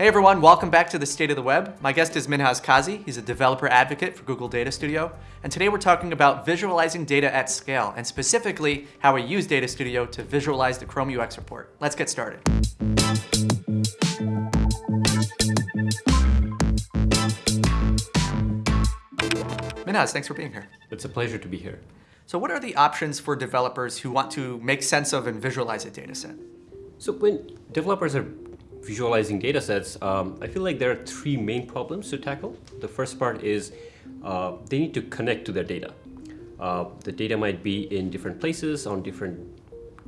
Hey everyone, welcome back to the State of the Web. My guest is Minhaz Kazi. He's a developer advocate for Google Data Studio. And today we're talking about visualizing data at scale, and specifically how we use Data Studio to visualize the Chrome UX report. Let's get started. Minhas, thanks for being here. It's a pleasure to be here. So what are the options for developers who want to make sense of and visualize a data set? So when developers are visualizing data sets, um, I feel like there are three main problems to tackle. The first part is uh, they need to connect to their data. Uh, the data might be in different places, on different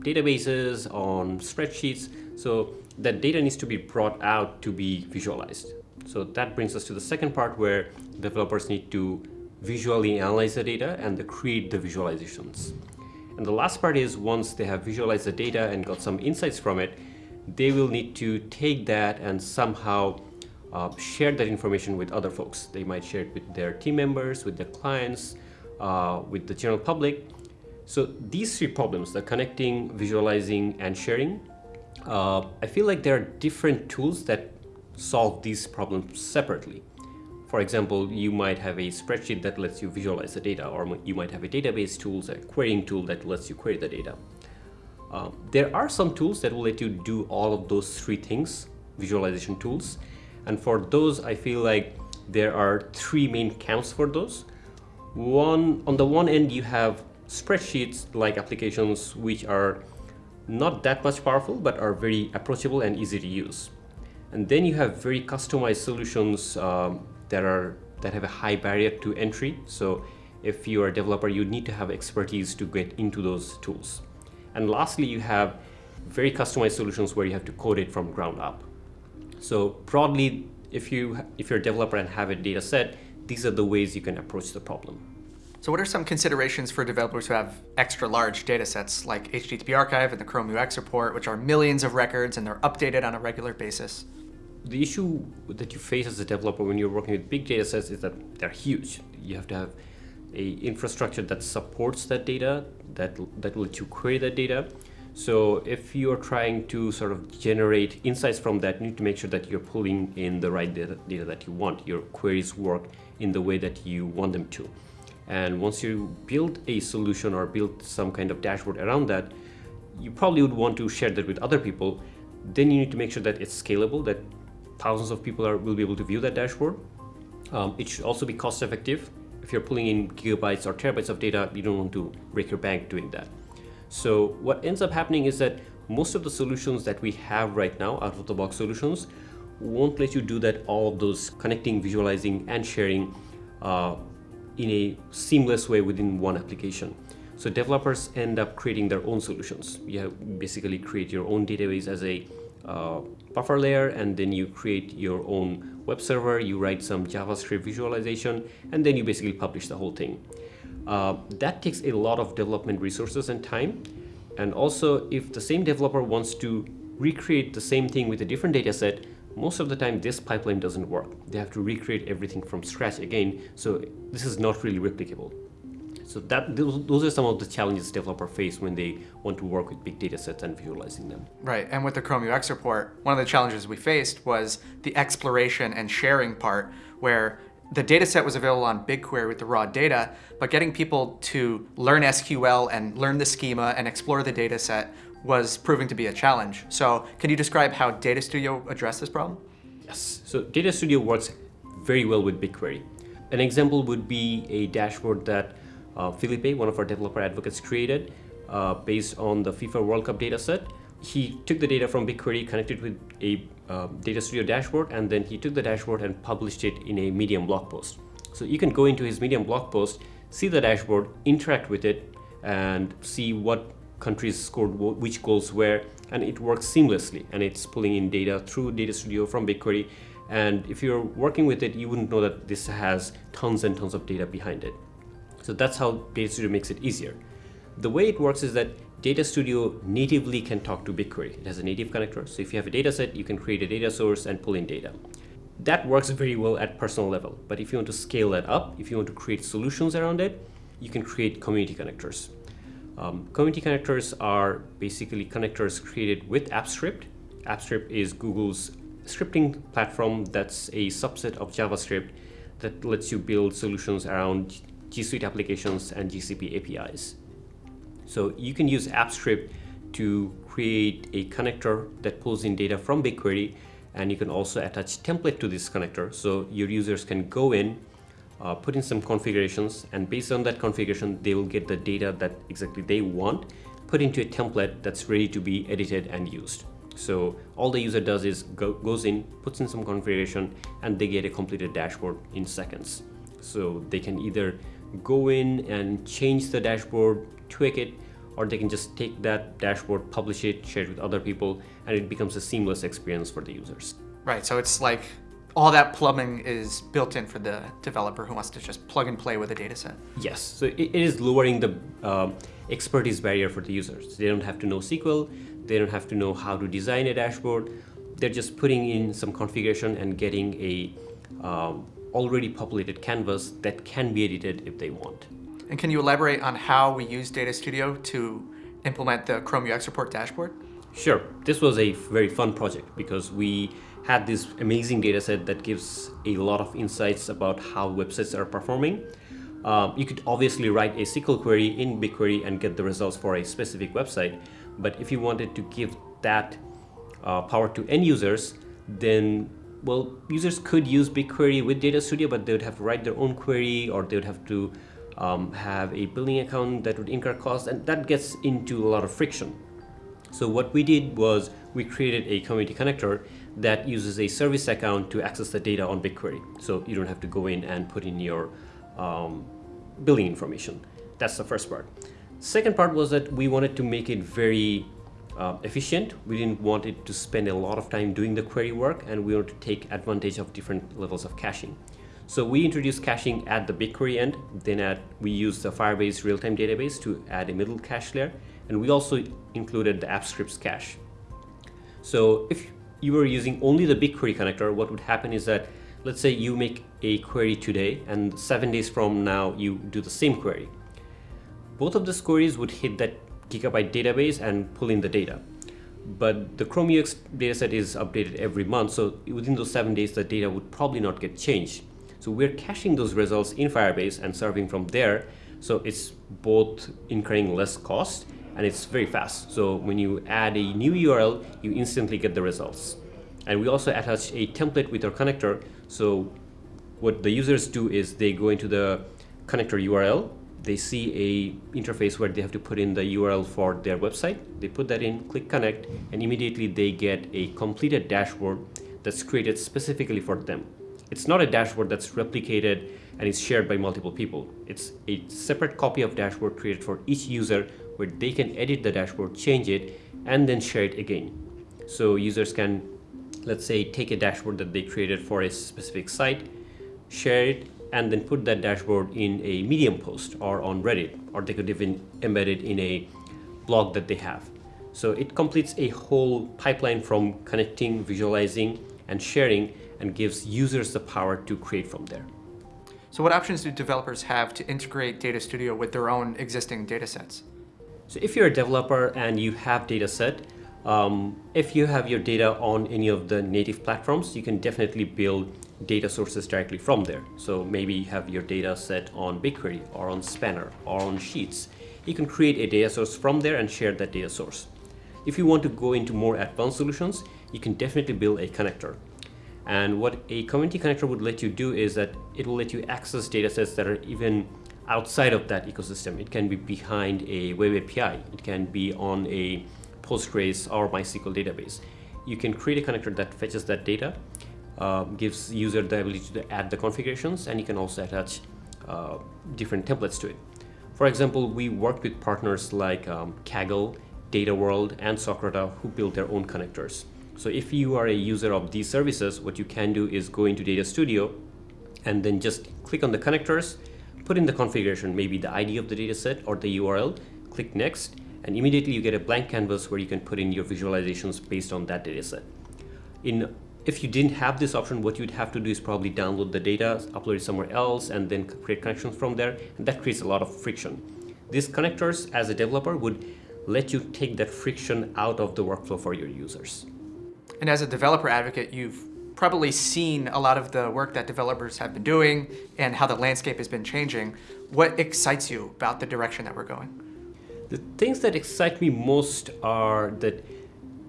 databases, on spreadsheets. So that data needs to be brought out to be visualized. So that brings us to the second part where developers need to visually analyze the data and create the visualizations. And the last part is once they have visualized the data and got some insights from it, they will need to take that and somehow uh, share that information with other folks. They might share it with their team members, with their clients, uh, with the general public. So these three problems, the connecting, visualizing, and sharing, uh, I feel like there are different tools that solve these problems separately. For example, you might have a spreadsheet that lets you visualize the data, or you might have a database tools, a querying tool that lets you query the data. Um, there are some tools that will let you do all of those three things, visualization tools. And for those, I feel like there are three main camps for those. One, on the one end, you have spreadsheets like applications which are not that much powerful, but are very approachable and easy to use. And then you have very customized solutions um, that are that have a high barrier to entry. So if you are a developer, you need to have expertise to get into those tools. And lastly, you have very customized solutions where you have to code it from ground up. So broadly, if, you, if you're a developer and have a data set, these are the ways you can approach the problem. So what are some considerations for developers who have extra large data sets like HTTP Archive and the Chrome UX report, which are millions of records and they're updated on a regular basis? The issue that you face as a developer when you're working with big data sets is that they're huge. You have to have a infrastructure that supports that data, that, that will let you query that data. So if you're trying to sort of generate insights from that, you need to make sure that you're pulling in the right data, data that you want. Your queries work in the way that you want them to. And once you build a solution or build some kind of dashboard around that, you probably would want to share that with other people. Then you need to make sure that it's scalable, that thousands of people are, will be able to view that dashboard. Um, it should also be cost effective you're pulling in gigabytes or terabytes of data, you don't want to break your bank doing that. So what ends up happening is that most of the solutions that we have right now, out of the box solutions, won't let you do that all of those connecting, visualizing, and sharing uh, in a seamless way within one application. So developers end up creating their own solutions. You basically create your own database as a uh, buffer layer and then you create your own web server, you write some JavaScript visualization, and then you basically publish the whole thing. Uh, that takes a lot of development resources and time. And also, if the same developer wants to recreate the same thing with a different data set, most of the time this pipeline doesn't work. They have to recreate everything from scratch again, so this is not really replicable. So that those, those are some of the challenges developers face when they want to work with big data sets and visualizing them. Right, and with the Chrome UX report, one of the challenges we faced was the exploration and sharing part where the data set was available on BigQuery with the raw data, but getting people to learn SQL and learn the schema and explore the data set was proving to be a challenge. So can you describe how Data Studio addressed this problem? Yes, so Data Studio works very well with BigQuery. An example would be a dashboard that uh, Felipe, one of our developer advocates, created uh, based on the FIFA World Cup dataset. He took the data from BigQuery, connected with a uh, Data Studio dashboard, and then he took the dashboard and published it in a Medium blog post. So you can go into his Medium blog post, see the dashboard, interact with it, and see what countries scored which goals where, and it works seamlessly. And it's pulling in data through Data Studio from BigQuery. And if you're working with it, you wouldn't know that this has tons and tons of data behind it. So that's how Data Studio makes it easier. The way it works is that Data Studio natively can talk to BigQuery. It has a native connector. So if you have a data set, you can create a data source and pull in data. That works very well at personal level. But if you want to scale that up, if you want to create solutions around it, you can create community connectors. Um, community connectors are basically connectors created with Apps Script. AppScript is Google's scripting platform that's a subset of JavaScript that lets you build solutions around G Suite applications and GCP APIs. So you can use Apps Script to create a connector that pulls in data from BigQuery and you can also attach template to this connector. So your users can go in uh, put in some configurations and based on that configuration they will get the data that exactly they want put into a template that's ready to be edited and used. So all the user does is go, goes in puts in some configuration and they get a completed dashboard in seconds. So they can either go in and change the dashboard tweak it or they can just take that dashboard, publish it, share it with other people, and it becomes a seamless experience for the users. Right, so it's like all that plumbing is built in for the developer who wants to just plug and play with a data set. Yes, so it, it is lowering the um, expertise barrier for the users. They don't have to know SQL, they don't have to know how to design a dashboard. They're just putting in some configuration and getting a um, already populated canvas that can be edited if they want. And can you elaborate on how we use Data Studio to implement the Chrome UX Report dashboard? Sure. This was a very fun project because we had this amazing data set that gives a lot of insights about how websites are performing. Um, you could obviously write a SQL query in BigQuery and get the results for a specific website. But if you wanted to give that uh, power to end users, then well, users could use BigQuery with Data Studio, but they would have to write their own query or they would have to um, have a billing account that would incur costs and that gets into a lot of friction. So what we did was we created a community connector that uses a service account to access the data on BigQuery. So you don't have to go in and put in your um, billing information. That's the first part. Second part was that we wanted to make it very uh, efficient. We didn't want it to spend a lot of time doing the query work and we wanted to take advantage of different levels of caching. So we introduced caching at the BigQuery end, then at, we used the Firebase real-time database to add a middle cache layer, and we also included the Apps Script's cache. So if you were using only the BigQuery connector, what would happen is that, let's say you make a query today, and seven days from now you do the same query. Both of those queries would hit that gigabyte database and pull in the data. But the Chrome UX dataset is updated every month, so within those seven days, the data would probably not get changed. So we're caching those results in Firebase and serving from there. So it's both incurring less cost and it's very fast. So when you add a new URL, you instantly get the results. And we also attach a template with our connector. So what the users do is they go into the connector URL, they see a interface where they have to put in the URL for their website. They put that in, click connect, and immediately they get a completed dashboard that's created specifically for them. It's not a dashboard that's replicated and is shared by multiple people. It's a separate copy of dashboard created for each user where they can edit the dashboard, change it, and then share it again. So users can, let's say, take a dashboard that they created for a specific site, share it, and then put that dashboard in a Medium post or on Reddit, or they could even embed it in a blog that they have. So it completes a whole pipeline from connecting, visualizing, and sharing and gives users the power to create from there. So what options do developers have to integrate Data Studio with their own existing data sets? So if you're a developer and you have data set, um, if you have your data on any of the native platforms, you can definitely build data sources directly from there. So maybe you have your data set on BigQuery or on Spanner or on Sheets. You can create a data source from there and share that data source. If you want to go into more advanced solutions, you can definitely build a connector. And what a community connector would let you do is that it will let you access datasets that are even outside of that ecosystem. It can be behind a web API. It can be on a Postgres or MySQL database. You can create a connector that fetches that data, uh, gives user the ability to add the configurations, and you can also attach uh, different templates to it. For example, we worked with partners like um, Kaggle, DataWorld, and Socrata who built their own connectors. So if you are a user of these services, what you can do is go into Data Studio and then just click on the connectors, put in the configuration, maybe the ID of the dataset or the URL, click next, and immediately you get a blank canvas where you can put in your visualizations based on that dataset. In if you didn't have this option, what you'd have to do is probably download the data, upload it somewhere else, and then create connections from there, and that creates a lot of friction. These connectors, as a developer, would let you take that friction out of the workflow for your users. And as a developer advocate, you've probably seen a lot of the work that developers have been doing and how the landscape has been changing. What excites you about the direction that we're going? The things that excite me most are that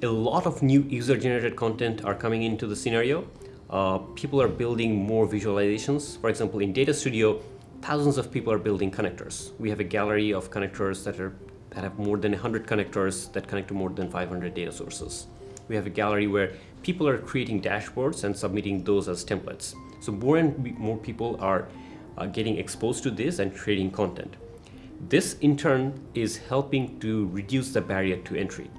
a lot of new user-generated content are coming into the scenario. Uh, people are building more visualizations. For example, in Data Studio, thousands of people are building connectors. We have a gallery of connectors that are that have more than 100 connectors that connect to more than 500 data sources. We have a gallery where people are creating dashboards and submitting those as templates. So more and more people are uh, getting exposed to this and creating content. This in turn is helping to reduce the barrier to entry.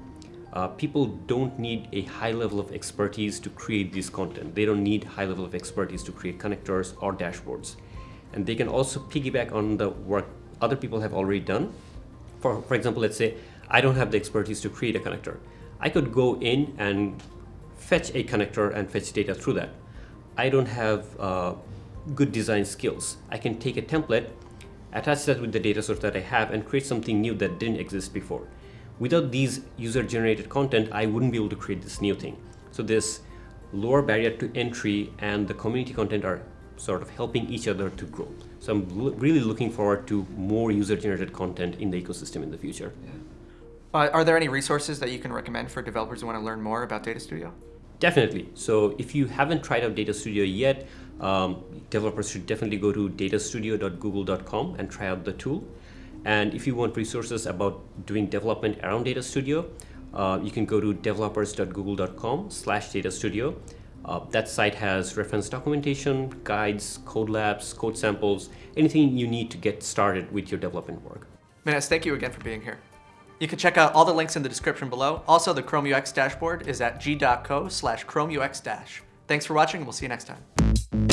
Uh, people don't need a high level of expertise to create this content. They don't need high level of expertise to create connectors or dashboards. And they can also piggyback on the work other people have already done. For, for example, let's say I don't have the expertise to create a connector. I could go in and fetch a connector and fetch data through that. I don't have uh, good design skills. I can take a template, attach that with the data source that I have and create something new that didn't exist before. Without these user-generated content, I wouldn't be able to create this new thing. So this lower barrier to entry and the community content are sort of helping each other to grow. So I'm really looking forward to more user-generated content in the ecosystem in the future. Yeah. Uh, are there any resources that you can recommend for developers who want to learn more about Data Studio? Definitely. So if you haven't tried out Data Studio yet, um, developers should definitely go to datastudio.google.com and try out the tool. And if you want resources about doing development around Data Studio, uh, you can go to developers.google.com slash data studio. Uh, that site has reference documentation, guides, code labs, code samples, anything you need to get started with your development work. Manas, thank you again for being here. You can check out all the links in the description below. Also, the Chrome UX dashboard is at g.co slash Chrome UX dash. Thanks for watching, and we'll see you next time.